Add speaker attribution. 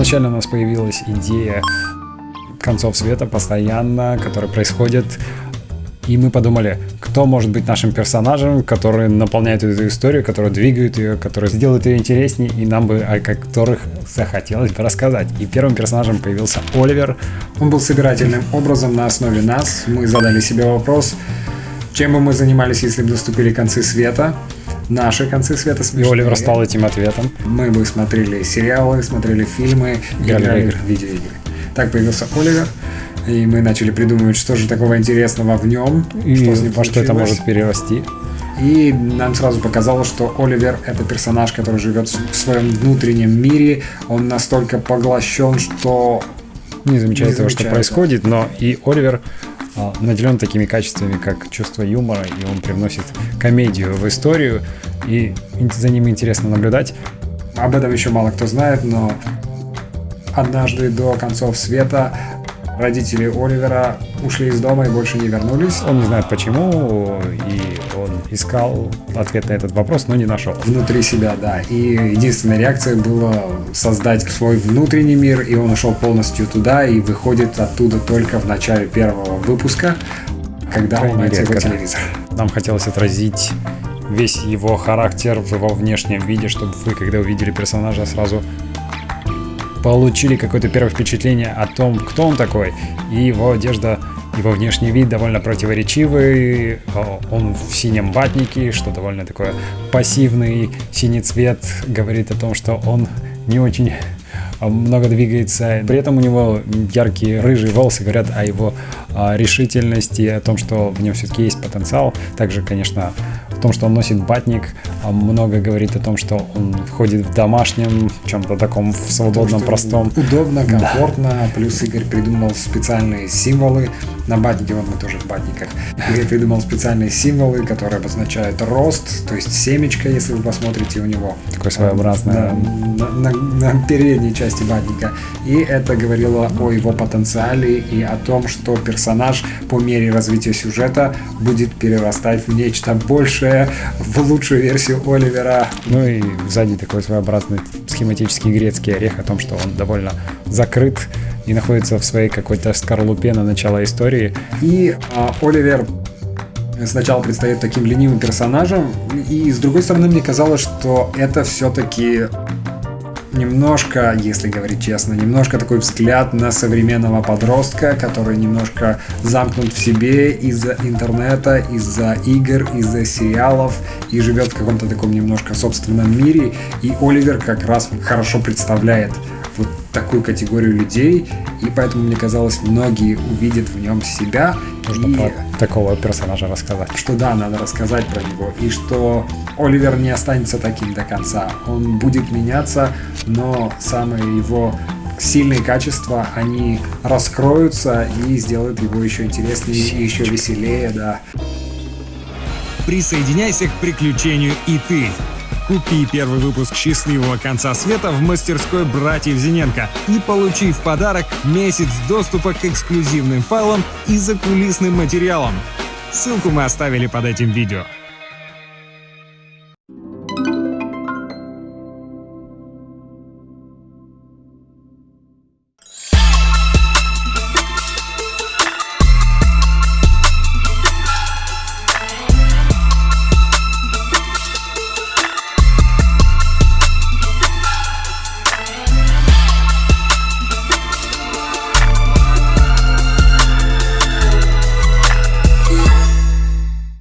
Speaker 1: Первоначально у нас появилась идея концов света постоянно, которые происходят и мы подумали, кто может быть нашим персонажем, который наполняет эту историю, который двигает ее, который сделает ее интереснее, и нам бы о которых захотелось бы рассказать. И первым персонажем появился Оливер.
Speaker 2: Он был собирательным образом на основе нас. Мы задали себе вопрос, чем бы мы занимались, если бы наступили концы света наши концы света
Speaker 1: смешные. И Оливер стал этим ответом.
Speaker 2: Мы бы смотрели сериалы, смотрели фильмы, играли, играли в игры. видеоигры. Так появился Оливер. И мы начали придумывать, что же такого интересного в нем,
Speaker 1: и что с ним во что это может перерасти.
Speaker 2: И нам сразу показалось, что Оливер это персонаж, который живет в своем внутреннем мире. Он настолько поглощен, что
Speaker 1: не замечает не того, что происходит, но и Оливер наделен такими качествами, как чувство юмора, и он привносит комедию в историю, и за ним интересно наблюдать.
Speaker 2: Об этом еще мало кто знает, но однажды до концов света родители Оливера ушли из дома и больше не вернулись.
Speaker 1: Он не знает почему, и искал ответ на этот вопрос, но не нашел.
Speaker 2: Внутри себя, да. И единственная реакция была создать свой внутренний мир, и он ушел полностью туда и выходит оттуда только в начале первого выпуска, когда он найти его телевизор.
Speaker 1: Нам хотелось отразить весь его характер в его внешнем виде, чтобы вы, когда увидели персонажа, сразу получили какое-то первое впечатление о том, кто он такой. И его одежда, его внешний вид довольно противоречивый. Он в синем батнике, что довольно такое пассивный. Синий цвет говорит о том, что он не очень много двигается. При этом у него яркие рыжие волосы говорят о его а, решительности, о том, что в нем все-таки есть потенциал. Также, конечно, в том, что он носит батник, а много говорит о том, что он ходит в домашнем, чем-то таком в свободном, простом.
Speaker 2: Удобно, комфортно. Да. Плюс Игорь придумал специальные символы. На батнике, вот мы тоже в батниках. Игорь придумал специальные символы, которые обозначают рост, то есть семечко, если вы посмотрите у него.
Speaker 1: Такое своеобразное.
Speaker 2: На, на, на, на передней части батника. И это говорило о его потенциале и о том, что персонаж по мере развития сюжета будет перерастать в нечто большее в лучшую версию Оливера.
Speaker 1: Ну и сзади такой своеобразный схематический грецкий орех о том, что он довольно закрыт и находится в своей какой-то скорлупе на начало истории.
Speaker 2: И а, Оливер сначала предстает таким ленивым персонажем, и с другой стороны мне казалось, что это все-таки немножко, если говорить честно, немножко такой взгляд на современного подростка, который немножко замкнут в себе из-за интернета, из-за игр, из-за сериалов и живет в каком-то таком немножко собственном мире. И Оливер как раз хорошо представляет вот такую категорию людей, и поэтому мне казалось, многие увидят в нем себя.
Speaker 1: Нужно и... про такого персонажа рассказать.
Speaker 2: Что да, надо рассказать про него, и что Оливер не останется таким до конца. Он будет меняться, но самые его сильные качества, они раскроются и сделают его еще интереснее и еще веселее, да.
Speaker 3: Присоединяйся к приключению и ты. Купи первый выпуск «Счастливого конца света» в мастерской братьев Зиненко и получи в подарок месяц доступа к эксклюзивным файлам и закулисным материалам. Ссылку мы оставили под этим видео.